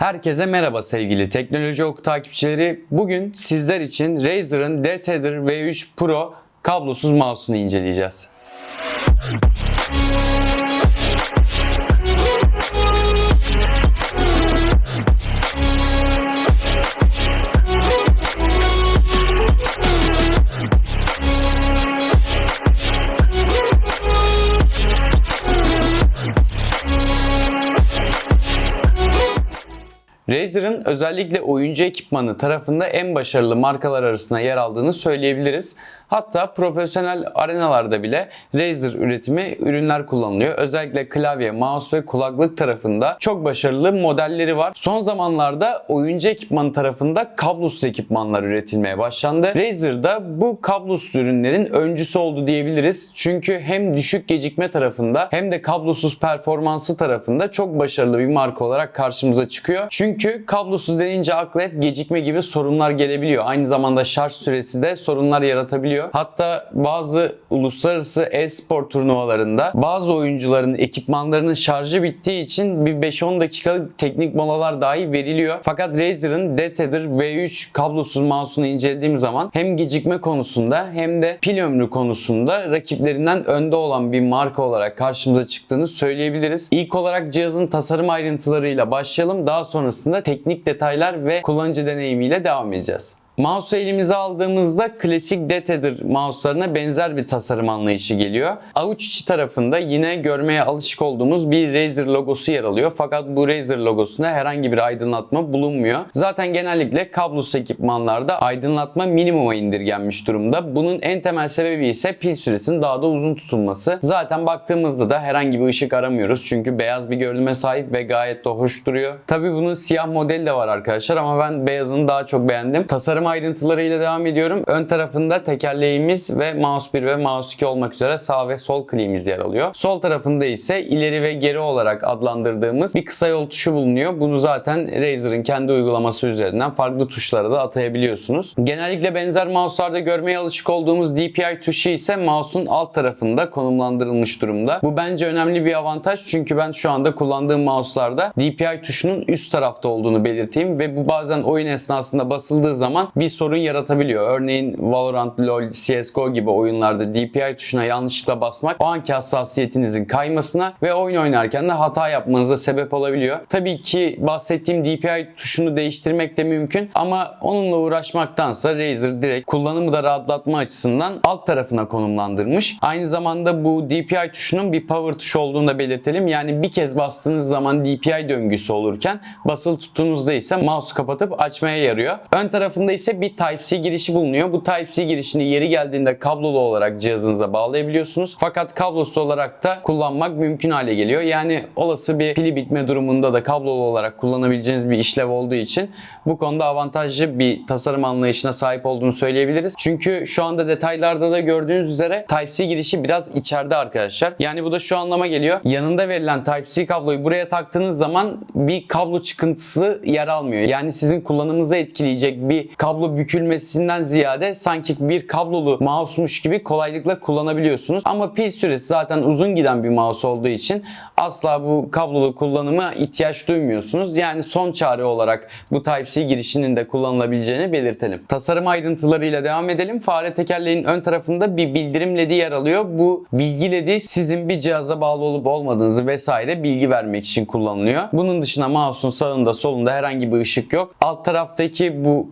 Herkese merhaba sevgili Teknoloji Oku takipçileri. Bugün sizler için Razer'ın DTEDR V3 Pro kablosuz mouse'unu inceleyeceğiz. Özellikle oyuncu ekipmanı tarafında en başarılı markalar arasında yer aldığını söyleyebiliriz. Hatta profesyonel arenalarda bile Razer üretimi ürünler kullanılıyor. Özellikle klavye, mouse ve kulaklık tarafında çok başarılı modelleri var. Son zamanlarda oyuncu ekipmanı tarafında kablosuz ekipmanlar üretilmeye başlandı. Razer da bu kablosuz ürünlerin öncüsü oldu diyebiliriz. Çünkü hem düşük gecikme tarafında hem de kablosuz performansı tarafında çok başarılı bir marka olarak karşımıza çıkıyor. Çünkü kablosuz denince akla hep gecikme gibi sorunlar gelebiliyor. Aynı zamanda şarj süresi de sorunlar yaratabiliyor. Hatta bazı uluslararası e-spor turnuvalarında bazı oyuncuların ekipmanlarının şarjı bittiği için bir 5-10 dakikalık teknik molalar dahi veriliyor. Fakat Razer'ın DTEDR V3 kablosuz mouse'unu incelediğim zaman hem gecikme konusunda hem de pil ömrü konusunda rakiplerinden önde olan bir marka olarak karşımıza çıktığını söyleyebiliriz. İlk olarak cihazın tasarım ayrıntılarıyla başlayalım. Daha sonrasında teknik detaylar ve kullanıcı deneyimiyle devam edeceğiz. Mouse'u elimize aldığımızda klasik DTEDR mouse'larına benzer bir tasarım anlayışı geliyor. Avuç içi tarafında yine görmeye alışık olduğumuz bir Razer logosu yer alıyor. Fakat bu Razer logosunda herhangi bir aydınlatma bulunmuyor. Zaten genellikle kablosuz ekipmanlarda aydınlatma minimuma indirgenmiş durumda. Bunun en temel sebebi ise pil süresinin daha da uzun tutulması. Zaten baktığımızda da herhangi bir ışık aramıyoruz. Çünkü beyaz bir görünüme sahip ve gayet de hoş duruyor. Tabi bunun siyah modeli de var arkadaşlar ama ben beyazını daha çok beğendim. Tasarım ayrıntılarıyla devam ediyorum. Ön tarafında tekerleğimiz ve mouse 1 ve mouse 2 olmak üzere sağ ve sol kliğimiz yer alıyor. Sol tarafında ise ileri ve geri olarak adlandırdığımız bir kısa yol tuşu bulunuyor. Bunu zaten Razer'ın kendi uygulaması üzerinden farklı tuşlara da atayabiliyorsunuz. Genellikle benzer mouse'larda görmeye alışık olduğumuz DPI tuşu ise mouse'un alt tarafında konumlandırılmış durumda. Bu bence önemli bir avantaj çünkü ben şu anda kullandığım mouse'larda DPI tuşunun üst tarafta olduğunu belirteyim ve bu bazen oyun esnasında basıldığı zaman bir sorun yaratabiliyor. Örneğin Valorant, LoL, CSGO gibi oyunlarda DPI tuşuna yanlışlıkla basmak o anki hassasiyetinizin kaymasına ve oyun oynarken de hata yapmanıza sebep olabiliyor. Tabii ki bahsettiğim DPI tuşunu değiştirmek de mümkün ama onunla uğraşmaktansa Razer direkt kullanımı da rahatlatma açısından alt tarafına konumlandırmış. Aynı zamanda bu DPI tuşunun bir power tuşu olduğunu da belirtelim. Yani bir kez bastığınız zaman DPI döngüsü olurken basılı tuttuğunuzda ise mouse kapatıp açmaya yarıyor. Ön tarafında ise bir Type-C girişi bulunuyor. Bu Type-C girişini yeri geldiğinde kablolu olarak cihazınıza bağlayabiliyorsunuz. Fakat kablosuz olarak da kullanmak mümkün hale geliyor. Yani olası bir pili bitme durumunda da kablolu olarak kullanabileceğiniz bir işlev olduğu için bu konuda avantajlı bir tasarım anlayışına sahip olduğunu söyleyebiliriz. Çünkü şu anda detaylarda da gördüğünüz üzere Type-C girişi biraz içeride arkadaşlar. Yani bu da şu anlama geliyor. Yanında verilen Type-C kabloyu buraya taktığınız zaman bir kablo çıkıntısı yer almıyor. Yani sizin kullanımınızı etkileyecek bir kablo bükülmesinden ziyade sanki bir kablolu mouse'muş gibi kolaylıkla kullanabiliyorsunuz. Ama pil süresi zaten uzun giden bir mouse olduğu için asla bu kablolu kullanıma ihtiyaç duymuyorsunuz. Yani son çare olarak bu Type-C girişinin de kullanılabileceğini belirtelim. Tasarım ayrıntılarıyla devam edelim. Fare tekerleğin ön tarafında bir bildirim ledi yer alıyor. Bu bilgi ledi sizin bir cihaza bağlı olup olmadığınızı vesaire bilgi vermek için kullanılıyor. Bunun dışında mouse'un sağında solunda herhangi bir ışık yok. Alt taraftaki bu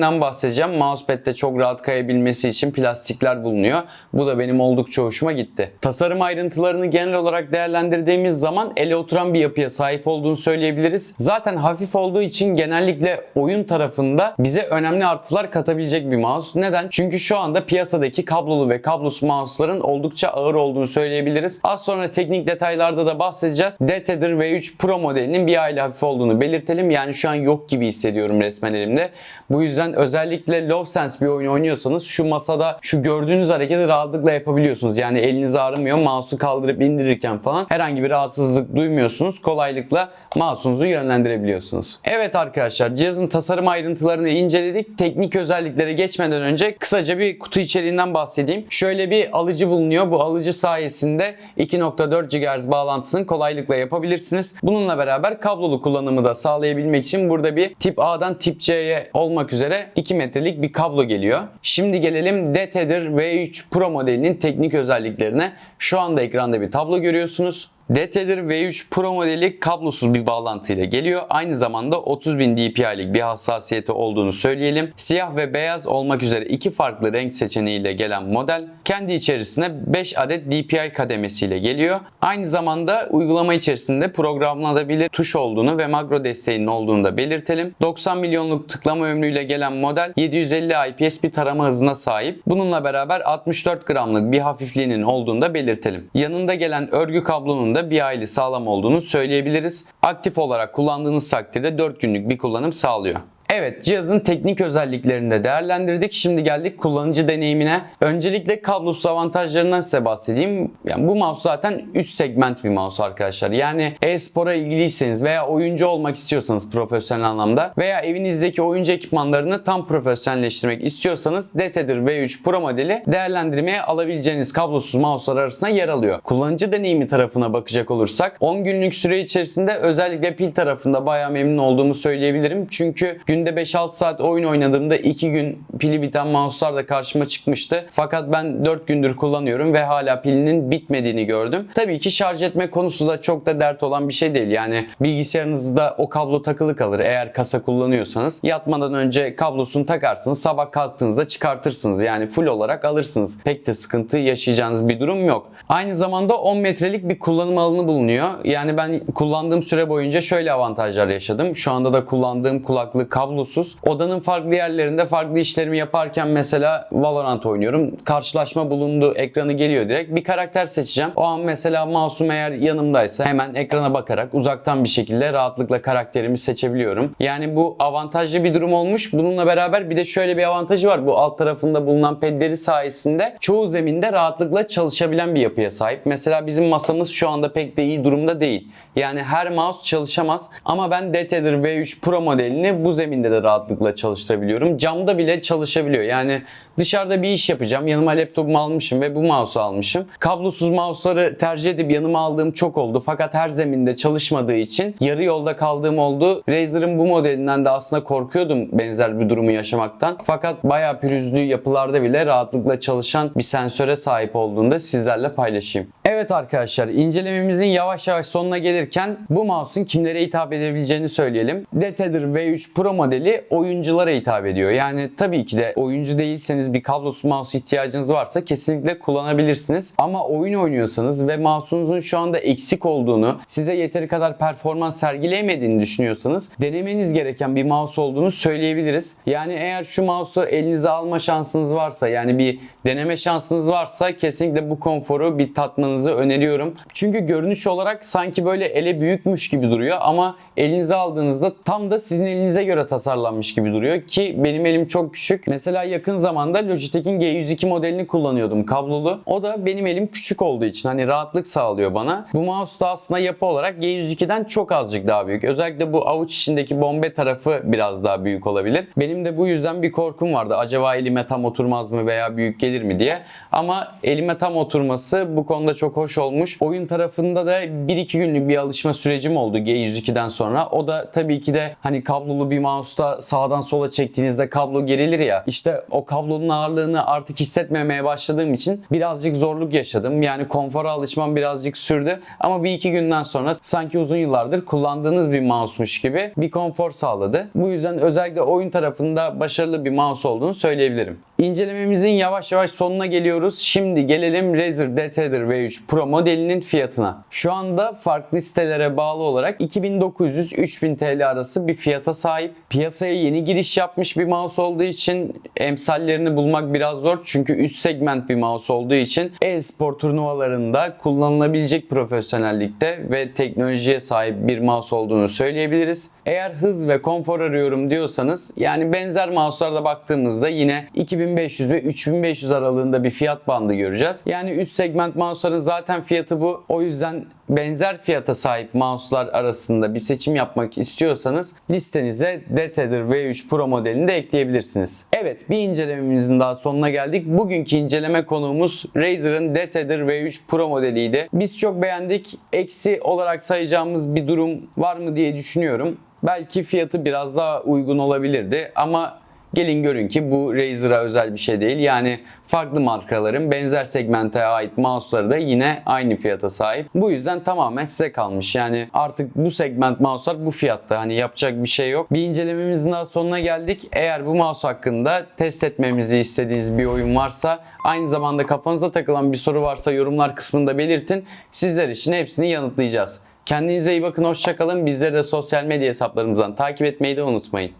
pedlerinden bahsedeceğim. Mousepad'de çok rahat kayabilmesi için plastikler bulunuyor. Bu da benim oldukça hoşuma gitti. Tasarım ayrıntılarını genel olarak değerlendirdiğimiz zaman ele oturan bir yapıya sahip olduğunu söyleyebiliriz. Zaten hafif olduğu için genellikle oyun tarafında bize önemli artılar katabilecek bir mouse. Neden? Çünkü şu anda piyasadaki kablolu ve kablosuz mouse'ların oldukça ağır olduğunu söyleyebiliriz. Az sonra teknik detaylarda da bahsedeceğiz. DTEDR V3 Pro modelinin bir aile hafif olduğunu belirtelim. Yani şu an yok gibi hissediyorum resmen elimde. Bu yüzden yüzden özellikle Low Sense bir oyun oynuyorsanız şu masada şu gördüğünüz hareketi rahatlıkla yapabiliyorsunuz. Yani eliniz ağrımıyor. Mouse'u kaldırıp indirirken falan herhangi bir rahatsızlık duymuyorsunuz. Kolaylıkla mouse'unuzu yönlendirebiliyorsunuz. Evet arkadaşlar cihazın tasarım ayrıntılarını inceledik. Teknik özelliklere geçmeden önce kısaca bir kutu içeriğinden bahsedeyim. Şöyle bir alıcı bulunuyor. Bu alıcı sayesinde 2.4 GHz bağlantısını kolaylıkla yapabilirsiniz. Bununla beraber kablolu kullanımı da sağlayabilmek için burada bir tip A'dan tip C'ye olmak üzere 2 metrelik bir kablo geliyor. Şimdi gelelim DTEDR V3 Pro modelinin teknik özelliklerine. Şu anda ekranda bir tablo görüyorsunuz. DTEDR V3 Pro modeli kablosuz bir bağlantıyla geliyor. Aynı zamanda 30.000 dpi'lik bir hassasiyeti olduğunu söyleyelim. Siyah ve beyaz olmak üzere iki farklı renk seçeneğiyle gelen model kendi içerisine 5 adet DPI kademesiyle geliyor. Aynı zamanda uygulama içerisinde programlanabilir tuş olduğunu ve makro desteğinin olduğunu da belirtelim. 90 milyonluk tıklama ömrüyle gelen model 750 IPS bir tarama hızına sahip. Bununla beraber 64 gramlık bir hafifliğinin olduğunu da belirtelim. Yanında gelen örgü kablonun da bir hayli sağlam olduğunu söyleyebiliriz. Aktif olarak kullandığınız takdirde 4 günlük bir kullanım sağlıyor. Evet cihazın teknik özelliklerini de değerlendirdik. Şimdi geldik kullanıcı deneyimine. Öncelikle kablosuz avantajlarından size bahsedeyim. Yani bu mouse zaten üst segment bir mouse arkadaşlar. Yani e-spora ilgiliyseniz veya oyuncu olmak istiyorsanız profesyonel anlamda veya evinizdeki oyuncu ekipmanlarını tam profesyonelleştirmek istiyorsanız DTEDR V3 Pro modeli değerlendirmeye alabileceğiniz kablosuz mouse'lar arasında yer alıyor. Kullanıcı deneyimi tarafına bakacak olursak 10 günlük süre içerisinde özellikle pil tarafında bayağı memnun olduğumu söyleyebilirim. Çünkü gün günde 5-6 saat oyun oynadığımda 2 gün pili biten mouse'lar da karşıma çıkmıştı. Fakat ben 4 gündür kullanıyorum ve hala pilinin bitmediğini gördüm. Tabii ki şarj etme konusu da çok da dert olan bir şey değil. Yani bilgisayarınızda o kablo takılı kalır eğer kasa kullanıyorsanız. Yatmadan önce kablosunu takarsınız. Sabah kalktığınızda çıkartırsınız. Yani full olarak alırsınız. Pek de sıkıntı yaşayacağınız bir durum yok. Aynı zamanda 10 metrelik bir kullanım alanı bulunuyor. Yani ben kullandığım süre boyunca şöyle avantajlar yaşadım. Şu anda da kullandığım kulaklık kablo kablosuz. Odanın farklı yerlerinde farklı işlerimi yaparken mesela Valorant oynuyorum. Karşılaşma bulundu. Ekranı geliyor direkt. Bir karakter seçeceğim. O an mesela mouse'um eğer yanımdaysa hemen ekrana bakarak uzaktan bir şekilde rahatlıkla karakterimi seçebiliyorum. Yani bu avantajlı bir durum olmuş. Bununla beraber bir de şöyle bir avantajı var. Bu alt tarafında bulunan pedleri sayesinde çoğu zeminde rahatlıkla çalışabilen bir yapıya sahip. Mesela bizim masamız şu anda pek de iyi durumda değil. Yani her mouse çalışamaz. Ama ben DTEDR V3 Pro modelini bu zemin zeminde de rahatlıkla çalıştırabiliyorum. Camda bile çalışabiliyor. Yani dışarıda bir iş yapacağım. Yanıma laptopumu almışım ve bu mouse'u almışım. Kablosuz mouse'ları tercih edip yanıma aldığım çok oldu. Fakat her zeminde çalışmadığı için yarı yolda kaldığım oldu. Razer'ın bu modelinden de aslında korkuyordum benzer bir durumu yaşamaktan. Fakat bayağı pürüzlü yapılarda bile rahatlıkla çalışan bir sensöre sahip olduğunda sizlerle paylaşayım. Evet arkadaşlar incelememizin yavaş yavaş sonuna gelirken bu mouse'un kimlere hitap edebileceğini söyleyelim. DTEDR V3 Pro modeli oyunculara hitap ediyor. Yani tabii ki de oyuncu değilseniz bir kablosuz mouse ihtiyacınız varsa kesinlikle kullanabilirsiniz. Ama oyun oynuyorsanız ve mouse'unuzun şu anda eksik olduğunu, size yeteri kadar performans sergileyemediğini düşünüyorsanız denemeniz gereken bir mouse olduğunu söyleyebiliriz. Yani eğer şu mouse'u elinize alma şansınız varsa yani bir deneme şansınız varsa kesinlikle bu konforu bir tatmanızı öneriyorum. Çünkü görünüş olarak sanki böyle ele büyükmüş gibi duruyor ama elinize aldığınızda tam da sizin elinize göre tasarlanmış gibi duruyor ki benim elim çok küçük. Mesela yakın zamanda Logitech'in G102 modelini kullanıyordum kablolu. O da benim elim küçük olduğu için hani rahatlık sağlıyor bana. Bu mouse da aslında yapı olarak G102'den çok azıcık daha büyük. Özellikle bu avuç içindeki bombe tarafı biraz daha büyük olabilir. Benim de bu yüzden bir korkum vardı. Acaba elime tam oturmaz mı veya büyük gelir mi diye. Ama elime tam oturması bu konuda çok hoş olmuş. Oyun tarafında da 1-2 günlük bir alışma sürecim oldu G102'den sonra. O da tabii ki de hani kablolu bir mouse'da sağdan sola çektiğinizde kablo gerilir ya. İşte o kablonun ağırlığını artık hissetmemeye başladığım için birazcık zorluk yaşadım. Yani konfora alışmam birazcık sürdü. Ama bir iki günden sonra sanki uzun yıllardır kullandığınız bir mouse'muş gibi bir konfor sağladı. Bu yüzden özellikle oyun tarafında başarılı bir mouse olduğunu söyleyebilirim. İncelememizin yavaş yavaş sonuna geliyoruz. Şimdi gelelim Razer DT'dir V3 Pro modelinin fiyatına. Şu anda farklı sitelere bağlı olarak 2900-3000 TL arası bir fiyata sahip. Piyasaya yeni giriş yapmış bir mouse olduğu için emsallerini bulmak biraz zor. Çünkü üst segment bir mouse olduğu için e-spor turnuvalarında kullanılabilecek profesyonellikte ve teknolojiye sahip bir mouse olduğunu söyleyebiliriz. Eğer hız ve konfor arıyorum diyorsanız yani benzer mouse'larda baktığımızda yine 2500 ve 3500 aralığında bir fiyat bandı göreceğiz. Yani üst segment mouse'ların zaten fiyatı bu. O yüzden benzer fiyata sahip mouse'lar arasında bir seçim yapmak istiyorsanız listenize DT'dir V3 Pro modelini de ekleyebilirsiniz. Evet bir incelememizin daha sonuna geldik. Bugünkü inceleme konuğumuz Razer'ın DT'dir V3 Pro modeliydi. Biz çok beğendik. Eksi olarak sayacağımız bir durum var mı diye düşünüyorum. Belki fiyatı biraz daha uygun olabilirdi ama Gelin görün ki bu Razer'a özel bir şey değil. Yani farklı markaların benzer segmente ait mouse'ları da yine aynı fiyata sahip. Bu yüzden tamamen size kalmış. Yani artık bu segment mouse'lar bu fiyatta. Hani yapacak bir şey yok. Bir incelememizin daha sonuna geldik. Eğer bu mouse hakkında test etmemizi istediğiniz bir oyun varsa aynı zamanda kafanıza takılan bir soru varsa yorumlar kısmında belirtin. Sizler için hepsini yanıtlayacağız. Kendinize iyi bakın, hoşçakalın. Bizleri de sosyal medya hesaplarımızdan takip etmeyi de unutmayın.